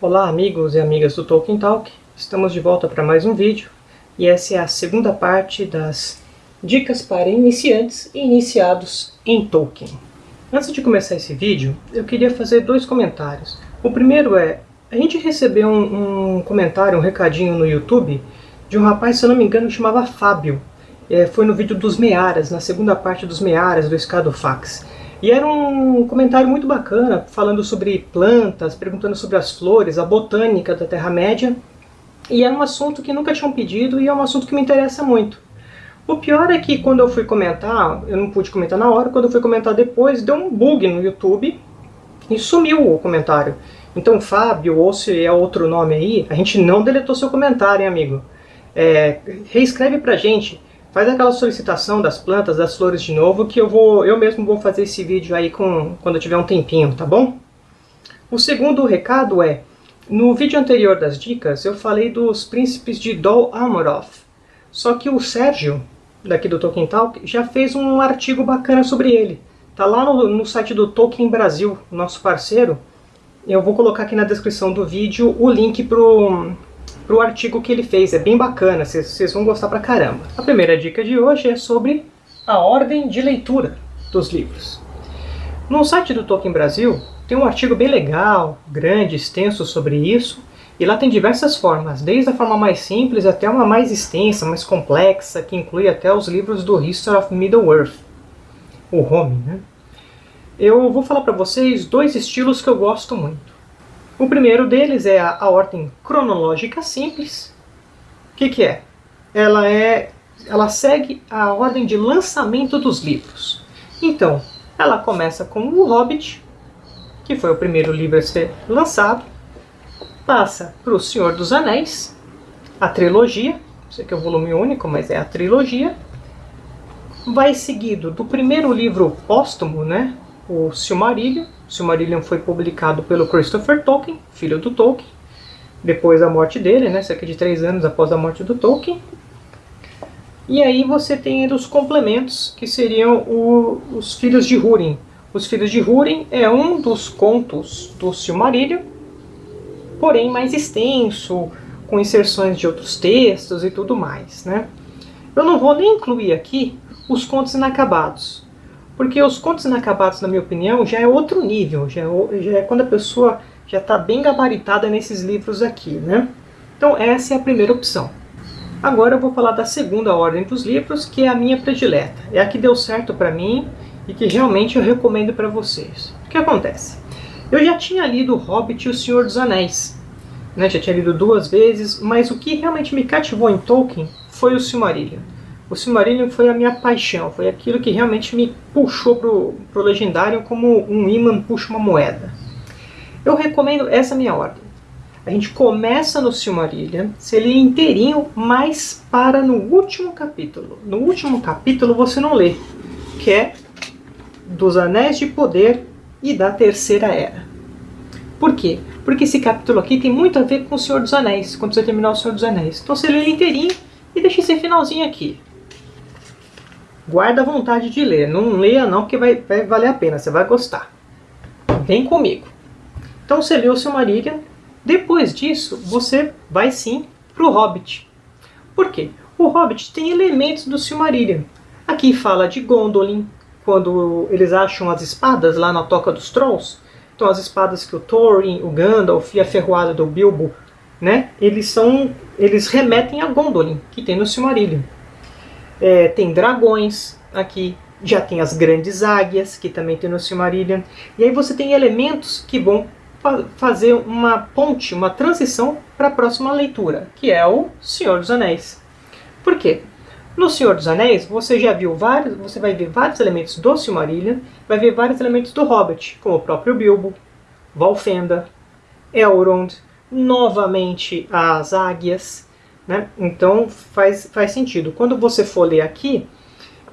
Olá amigos e amigas do Tolkien Talk, estamos de volta para mais um vídeo e essa é a segunda parte das dicas para iniciantes e iniciados em Tolkien. Antes de começar esse vídeo, eu queria fazer dois comentários. O primeiro é, a gente recebeu um, um comentário, um recadinho no YouTube de um rapaz, se eu não me engano, que chamava Fábio. É, foi no vídeo dos Mearas, na segunda parte dos Mearas do Escadofax. E era um comentário muito bacana, falando sobre plantas, perguntando sobre as flores, a botânica da Terra-média. E era um assunto que nunca tinham pedido e é um assunto que me interessa muito. O pior é que quando eu fui comentar, eu não pude comentar na hora, quando eu fui comentar depois, deu um bug no YouTube e sumiu o comentário. Então, Fábio, ou se é outro nome aí, a gente não deletou seu comentário, hein, amigo? É, reescreve pra gente faz aquela solicitação das plantas, das flores de novo, que eu vou, eu mesmo vou fazer esse vídeo aí com, quando eu tiver um tempinho, tá bom? O segundo recado é, no vídeo anterior das dicas, eu falei dos príncipes de Dol Amoroth. Só que o Sérgio, daqui do Tolkien Talk, já fez um artigo bacana sobre ele. Tá lá no, no site do Tolkien Brasil, nosso parceiro. Eu vou colocar aqui na descrição do vídeo o link pro, para o artigo que ele fez. É bem bacana, vocês vão gostar pra caramba. A primeira dica de hoje é sobre a ordem de leitura dos livros. No site do Tolkien Brasil tem um artigo bem legal, grande, extenso sobre isso, e lá tem diversas formas, desde a forma mais simples até uma mais extensa, mais complexa, que inclui até os livros do History of Middle-earth, o Home. Né? Eu vou falar para vocês dois estilos que eu gosto muito. O primeiro deles é a, a ordem cronológica simples. O que, que é? Ela, é? ela segue a ordem de lançamento dos livros. Então, ela começa com O Hobbit, que foi o primeiro livro a ser lançado, passa para O Senhor dos Anéis, a trilogia, sei que é o volume único, mas é a trilogia, vai seguido do primeiro livro póstumo, né, o Silmarillion, Silmarillion foi publicado pelo Christopher Tolkien, filho do Tolkien, depois da morte dele, né, cerca de três anos após a morte do Tolkien. E aí você tem os complementos, que seriam o, os Filhos de Húrin. Os Filhos de Húrin é um dos contos do Silmarillion, porém mais extenso, com inserções de outros textos e tudo mais. Né? Eu não vou nem incluir aqui os contos inacabados, porque os contos inacabados, na minha opinião, já é outro nível, já é, já é quando a pessoa já está bem gabaritada nesses livros aqui, né? Então essa é a primeira opção. Agora eu vou falar da segunda ordem dos livros, que é a minha predileta. É a que deu certo para mim e que realmente eu recomendo para vocês. O que acontece? Eu já tinha lido Hobbit e O Senhor dos Anéis. Né? Já tinha lido duas vezes, mas o que realmente me cativou em Tolkien foi o Silmarillion. O Silmarillion foi a minha paixão, foi aquilo que realmente me puxou pro, pro Legendário como um imã puxa uma moeda. Eu recomendo essa minha ordem. A gente começa no Silmarillion, se ele é inteirinho, mas para no último capítulo. No último capítulo você não lê, que é dos Anéis de Poder e da Terceira Era. Por quê? Porque esse capítulo aqui tem muito a ver com o Senhor dos Anéis, quando você terminar o Senhor dos Anéis. Então você lê ele inteirinho e deixa esse finalzinho aqui guarda a vontade de ler. Não leia não, porque vai, vai valer a pena, você vai gostar. Vem comigo. Então você leu o Silmarillion, depois disso você vai sim para o Hobbit. Por quê? O Hobbit tem elementos do Silmarillion. Aqui fala de Gondolin, quando eles acham as espadas lá na Toca dos Trolls. Então as espadas que o Thorin, o Gandalf e a ferroada do Bilbo, né, eles, são, eles remetem a Gondolin, que tem no Silmarillion. É, tem dragões aqui, já tem as grandes águias, que também tem no Silmarillion. E aí você tem elementos que vão fa fazer uma ponte, uma transição para a próxima leitura, que é o Senhor dos Anéis. Por quê? No Senhor dos Anéis, você já viu vários, você vai ver vários elementos do Silmarillion, vai ver vários elementos do Hobbit, como o próprio Bilbo, Valfenda, Elrond, novamente as águias, né? Então faz, faz sentido. Quando você for ler aqui,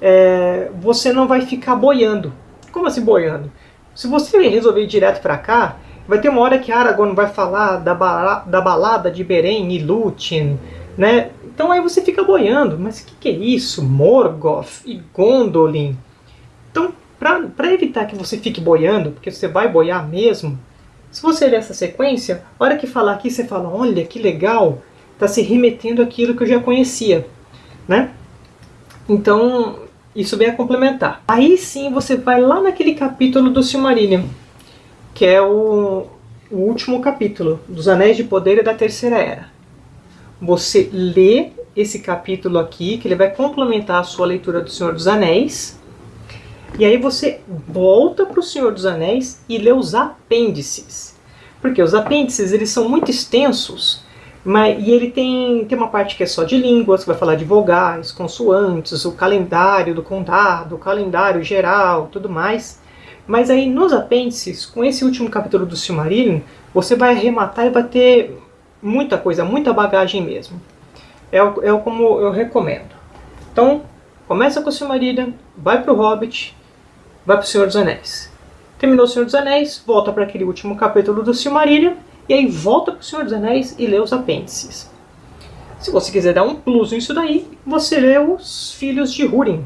é, você não vai ficar boiando. Como assim boiando? Se você resolver ir direto para cá, vai ter uma hora que Aragorn vai falar da, ba da balada de Beren e Lúthien, né? Então aí você fica boiando. Mas o que, que é isso? Morgoth e Gondolin. Então, para evitar que você fique boiando, porque você vai boiar mesmo, Se você ler essa sequência, a hora que falar aqui, você fala, olha que legal, está se remetendo àquilo que eu já conhecia, né? Então, isso vem a complementar. Aí sim você vai lá naquele capítulo do Silmarillion, que é o, o último capítulo, dos Anéis de Poder e da Terceira Era. Você lê esse capítulo aqui, que ele vai complementar a sua leitura do Senhor dos Anéis, e aí você volta para o Senhor dos Anéis e lê os apêndices. Porque os apêndices eles são muito extensos, mas, e ele tem, tem uma parte que é só de línguas, que vai falar de vogais, consoantes, o calendário do condado, o calendário geral, tudo mais. Mas aí nos apêndices, com esse último capítulo do Silmarillion, você vai arrematar e vai ter muita coisa, muita bagagem mesmo. É, é como eu recomendo. Então, começa com o Silmarillion, vai para o Hobbit, vai para o Senhor dos Anéis. Terminou o Senhor dos Anéis, volta para aquele último capítulo do Silmarillion, e aí volta para o Senhor dos Anéis e lê os apêndices. Se você quiser dar um plus nisso daí, você lê os Filhos de Húrin.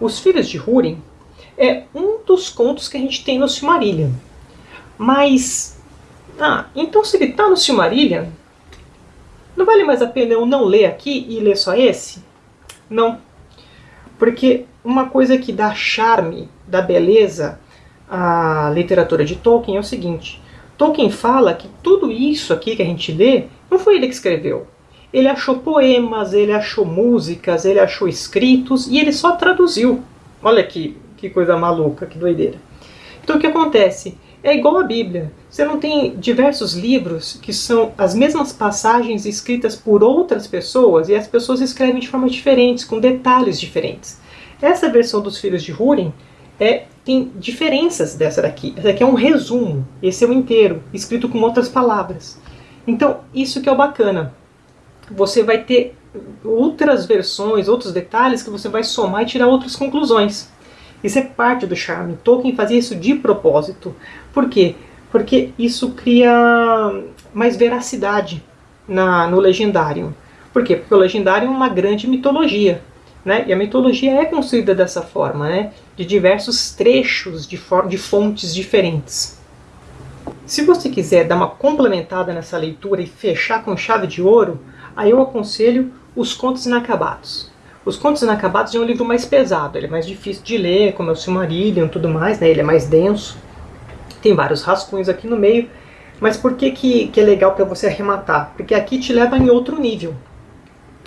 Os Filhos de Húrin é um dos contos que a gente tem no Silmarillion. Mas, ah, então se ele está no Silmarillion, não vale mais a pena eu não ler aqui e ler só esse? Não. Porque uma coisa que dá charme, dá beleza à literatura de Tolkien é o seguinte. Tolkien fala que tudo isso aqui que a gente lê, não foi ele que escreveu. Ele achou poemas, ele achou músicas, ele achou escritos e ele só traduziu. Olha que, que coisa maluca, que doideira. Então o que acontece? É igual a Bíblia. Você não tem diversos livros que são as mesmas passagens escritas por outras pessoas e as pessoas escrevem de formas diferentes, com detalhes diferentes. Essa versão dos Filhos de Húrin é, tem diferenças dessa daqui. Essa daqui é um resumo, esse é o inteiro, escrito com outras palavras. Então, isso que é o bacana. Você vai ter outras versões, outros detalhes que você vai somar e tirar outras conclusões. Isso é parte do charme. Tolkien fazia isso de propósito. Por quê? Porque isso cria mais veracidade na, no legendário. Por quê? Porque o legendário é uma grande mitologia. Né? E a mitologia é construída dessa forma, né? de diversos trechos de, de fontes diferentes. Se você quiser dar uma complementada nessa leitura e fechar com chave de ouro, aí eu aconselho Os Contos Inacabados. Os Contos Inacabados é um livro mais pesado, ele é mais difícil de ler, como é o Silmarillion e tudo mais, né? ele é mais denso. Tem vários rascunhos aqui no meio, mas por que, que, que é legal para você arrematar? Porque aqui te leva em outro nível.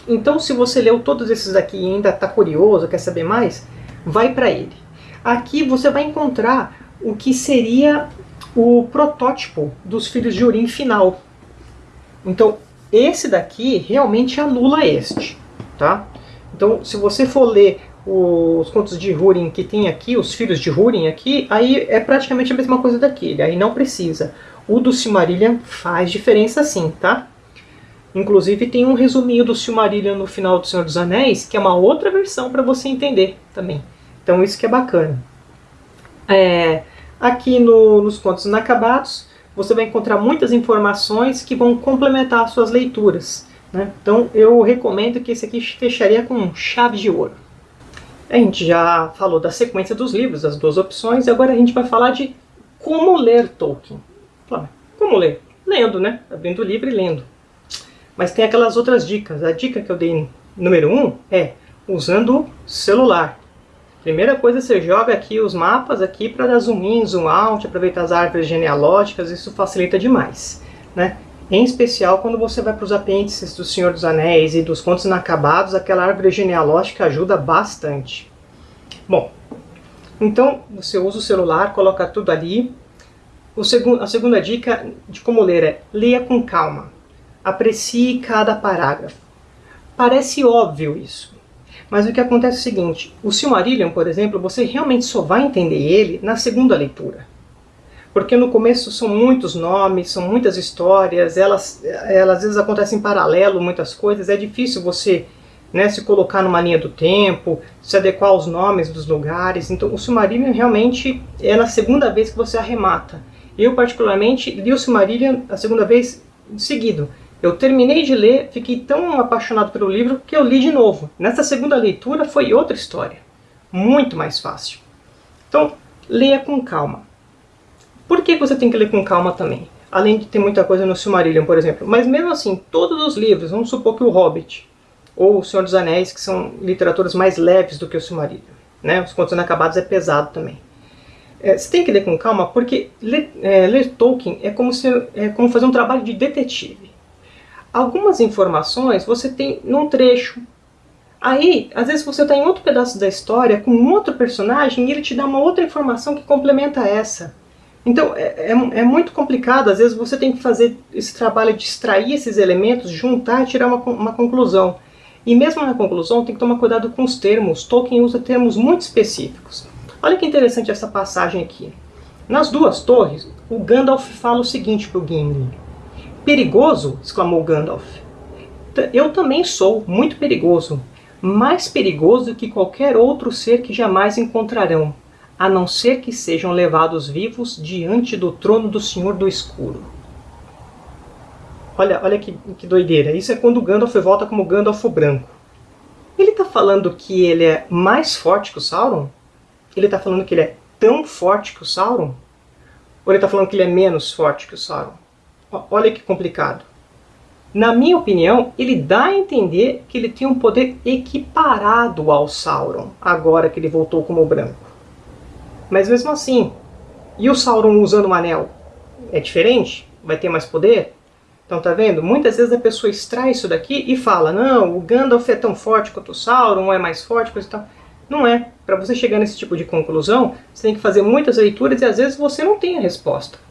Então, se você leu todos esses aqui e ainda está curioso, quer saber mais, vai para ele. Aqui você vai encontrar o que seria o protótipo dos filhos de Urim final. Então, esse daqui realmente anula este, tá? Então, se você for ler os contos de Húrin que tem aqui, os filhos de Húrin aqui, aí é praticamente a mesma coisa daquele, aí não precisa. O do Silmarillion faz diferença sim, tá? Inclusive tem um resuminho do Silmarillion no final do Senhor dos Anéis, que é uma outra versão para você entender também. Então isso que é bacana. É, aqui no, nos Contos Inacabados, você vai encontrar muitas informações que vão complementar as suas leituras. Né? Então eu recomendo que esse aqui fecharia com chave de ouro. A gente já falou da sequência dos livros, as duas opções, e agora a gente vai falar de como ler Tolkien. Como ler? Lendo, né? Abrindo o livro e lendo. Mas tem aquelas outras dicas. A dica que eu dei número 1 um é usando celular. Primeira coisa, você joga aqui os mapas aqui para dar zoom in, zoom out, aproveitar as árvores genealógicas, isso facilita demais. Né? Em especial quando você vai para os apêndices do Senhor dos Anéis e dos Contos Inacabados, aquela árvore genealógica ajuda bastante. Bom, então você usa o celular, coloca tudo ali. O segundo, a segunda dica de como ler é leia com calma. Aprecie cada parágrafo. Parece óbvio isso, mas o que acontece é o seguinte, o Silmarillion, por exemplo, você realmente só vai entender ele na segunda leitura. Porque no começo são muitos nomes, são muitas histórias, elas, elas às vezes acontecem em paralelo, muitas coisas, é difícil você né, se colocar numa linha do tempo, se adequar aos nomes dos lugares. Então o Silmarillion realmente é na segunda vez que você arremata. Eu particularmente li o Silmarillion a segunda vez seguido. Eu terminei de ler, fiquei tão apaixonado pelo livro que eu li de novo. Nessa segunda leitura foi outra história, muito mais fácil. Então, leia com calma. Por que você tem que ler com calma também? Além de ter muita coisa no Silmarillion, por exemplo. Mas mesmo assim, todos os livros, vamos supor que o Hobbit ou o Senhor dos Anéis, que são literaturas mais leves do que o Silmarillion. Né? Os contos inacabados é pesado também. É, você tem que ler com calma, porque ler, é, ler Tolkien é como, se, é como fazer um trabalho de detetive. Algumas informações você tem num trecho. Aí, às vezes você está em outro pedaço da história com um outro personagem e ele te dá uma outra informação que complementa essa. Então é, é, é, muito complicado, às vezes você tem que fazer esse trabalho de extrair esses elementos, juntar e tirar uma, uma conclusão. E mesmo na conclusão tem que tomar cuidado com os termos, Tolkien usa termos muito específicos. Olha que interessante essa passagem aqui. Nas duas torres, o Gandalf fala o seguinte para o Gimli. Perigoso? exclamou Gandalf. Eu também sou muito perigoso, mais perigoso que qualquer outro ser que jamais encontrarão a não ser que sejam levados vivos diante do trono do Senhor do Escuro. Olha, olha que, que doideira. Isso é quando Gandalf volta como Gandalf branco. Ele está falando que ele é mais forte que o Sauron? Ele está falando que ele é tão forte que o Sauron? Ou ele está falando que ele é menos forte que o Sauron? Olha que complicado. Na minha opinião, ele dá a entender que ele tem um poder equiparado ao Sauron, agora que ele voltou como branco. Mas mesmo assim, e o Sauron usando o anel? É diferente? Vai ter mais poder? Então tá vendo? Muitas vezes a pessoa extrai isso daqui e fala não, o Gandalf é tão forte quanto o Sauron, é mais forte, coisa e tal. Não é. Para você chegar nesse tipo de conclusão, você tem que fazer muitas leituras e às vezes você não tem a resposta.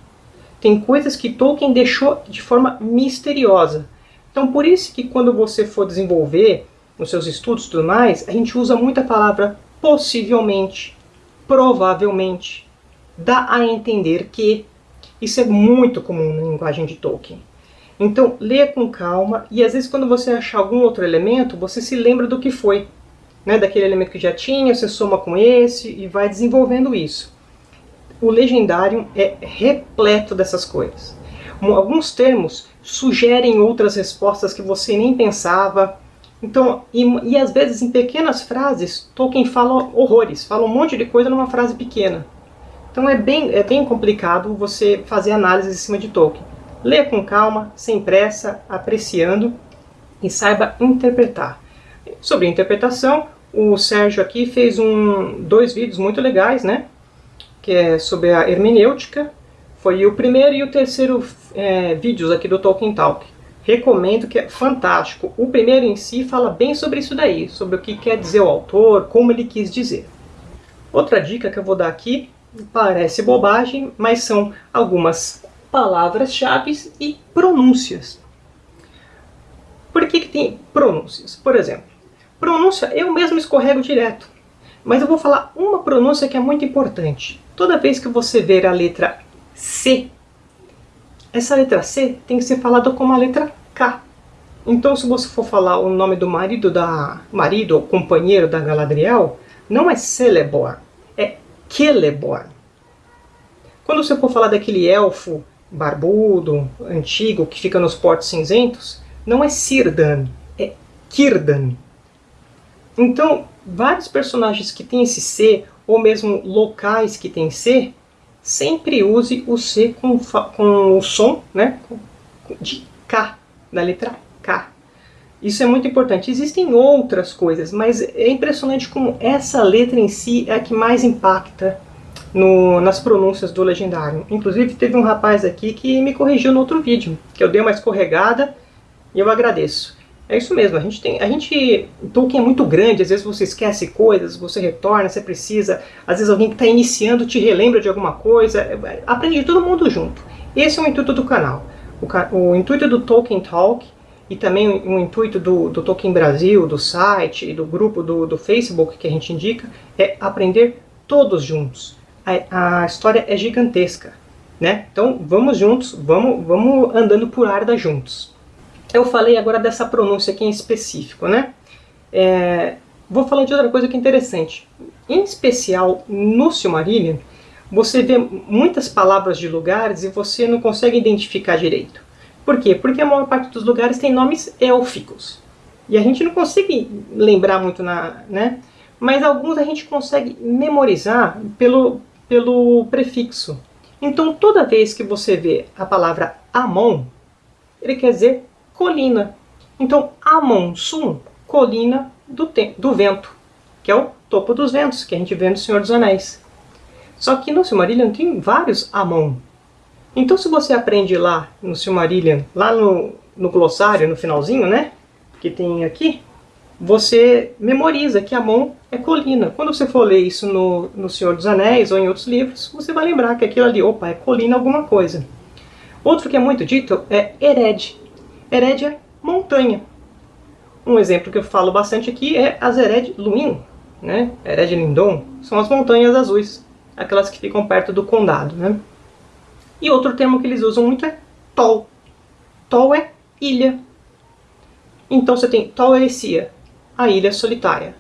Tem coisas que Tolkien deixou de forma misteriosa. Então por isso que quando você for desenvolver nos seus estudos e tudo mais, a gente usa muito a palavra possivelmente provavelmente, dá a entender que isso é muito comum na linguagem de Tolkien. Então, leia com calma e às vezes quando você achar algum outro elemento, você se lembra do que foi. Né, daquele elemento que já tinha, você soma com esse e vai desenvolvendo isso. O Legendário é repleto dessas coisas. Alguns termos sugerem outras respostas que você nem pensava, então, e, e às vezes em pequenas frases, Tolkien fala horrores, fala um monte de coisa numa frase pequena. Então é bem, é bem complicado você fazer análise em cima de Tolkien. Leia com calma, sem pressa, apreciando e saiba interpretar. Sobre interpretação, o Sérgio aqui fez um, dois vídeos muito legais, né? Que é sobre a hermenêutica. Foi o primeiro e o terceiro é, vídeos aqui do Tolkien Talk recomendo que é fantástico. O primeiro em si fala bem sobre isso daí, sobre o que quer dizer o autor, como ele quis dizer. Outra dica que eu vou dar aqui, parece bobagem, mas são algumas palavras-chave e pronúncias. Por que, que tem pronúncias? Por exemplo, pronúncia eu mesmo escorrego direto, mas eu vou falar uma pronúncia que é muito importante. Toda vez que você ver a letra C essa letra C tem que ser falada como a letra K. Então, se você for falar o nome do marido da marido ou companheiro da Galadriel, não é Celeborn, é Celeborn. Quando você for falar daquele elfo barbudo, antigo, que fica nos portos cinzentos, não é Círdan, é Círdan. Então, vários personagens que têm esse C, ou mesmo locais que têm C, sempre use o C com, com o som né, de K, da letra K. Isso é muito importante. Existem outras coisas, mas é impressionante como essa letra em si é a que mais impacta no, nas pronúncias do legendário. Inclusive teve um rapaz aqui que me corrigiu no outro vídeo, que eu dei uma escorregada e eu agradeço. É isso mesmo, a gente tem. A gente. Tolkien é muito grande, às vezes você esquece coisas, você retorna, você precisa. Às vezes alguém que está iniciando te relembra de alguma coisa. É, aprende todo mundo junto. Esse é o intuito do canal. O, o intuito do Tolkien Talk e também o, o intuito do, do, Tolkien Brasil, do site e do grupo do, do Facebook que a gente indica é aprender todos juntos. A, a história é gigantesca. Né? Então vamos juntos, vamos, vamos andando por Arda juntos. Eu falei agora dessa pronúncia aqui em específico, né? É, vou falar de outra coisa que é interessante. Em especial no Silmarillion, você vê muitas palavras de lugares e você não consegue identificar direito. Por quê? Porque a maior parte dos lugares tem nomes élficos. E a gente não consegue lembrar muito, na, né? Mas alguns a gente consegue memorizar pelo, pelo prefixo. Então, toda vez que você vê a palavra Amon, ele quer dizer colina. Então, Amon Sum, colina do, do vento, que é o topo dos ventos, que a gente vê no Senhor dos Anéis. Só que no Silmarillion tem vários Amon. Então, se você aprende lá no Silmarillion, lá no, no glossário, no finalzinho, né? Que tem aqui, você memoriza que Amon é colina. Quando você for ler isso no, no Senhor dos Anéis ou em outros livros, você vai lembrar que aquilo ali, opa, é colina alguma coisa. Outro que é muito dito é Ered. É montanha. Um exemplo que eu falo bastante aqui é as Ered Luin, né? Ered Lindon, são as montanhas azuis, aquelas que ficam perto do condado, né? E outro termo que eles usam muito é Tol. Tol é ilha. Então você tem Tol Erecia, a ilha solitária.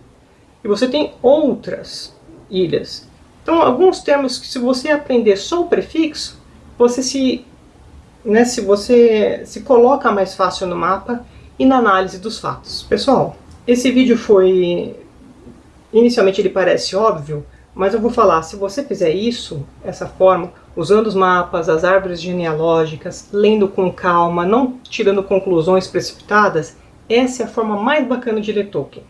E você tem outras ilhas. Então, alguns termos que se você aprender só o prefixo, você se, né, se você se coloca mais fácil no mapa e na análise dos fatos. Pessoal, esse vídeo foi... Inicialmente ele parece óbvio, mas eu vou falar, se você fizer isso, essa forma, usando os mapas, as árvores genealógicas, lendo com calma, não tirando conclusões precipitadas, essa é a forma mais bacana de ler Tolkien.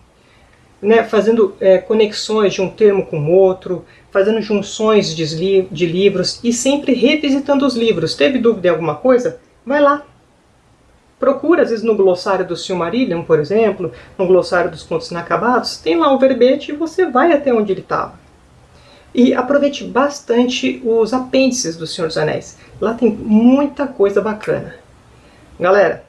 Né, fazendo é, conexões de um termo com outro, fazendo junções de, de livros e sempre revisitando os livros. Teve dúvida em alguma coisa? Vai lá. Procura, às vezes, no glossário do Silmarillion, por exemplo, no glossário dos Contos Inacabados, tem lá o verbete e você vai até onde ele estava. E aproveite bastante os apêndices do Senhor dos Anéis. Lá tem muita coisa bacana. Galera,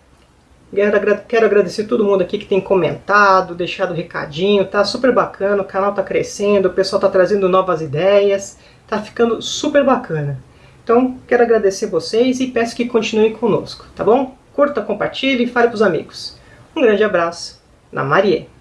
quero agradecer todo mundo aqui que tem comentado, deixado recadinho, tá super bacana, o canal tá crescendo, o pessoal tá trazendo novas ideias, tá ficando super bacana. Então, quero agradecer vocês e peço que continuem conosco, tá bom? Curta, compartilhe e fale pros amigos. Um grande abraço, na Marie.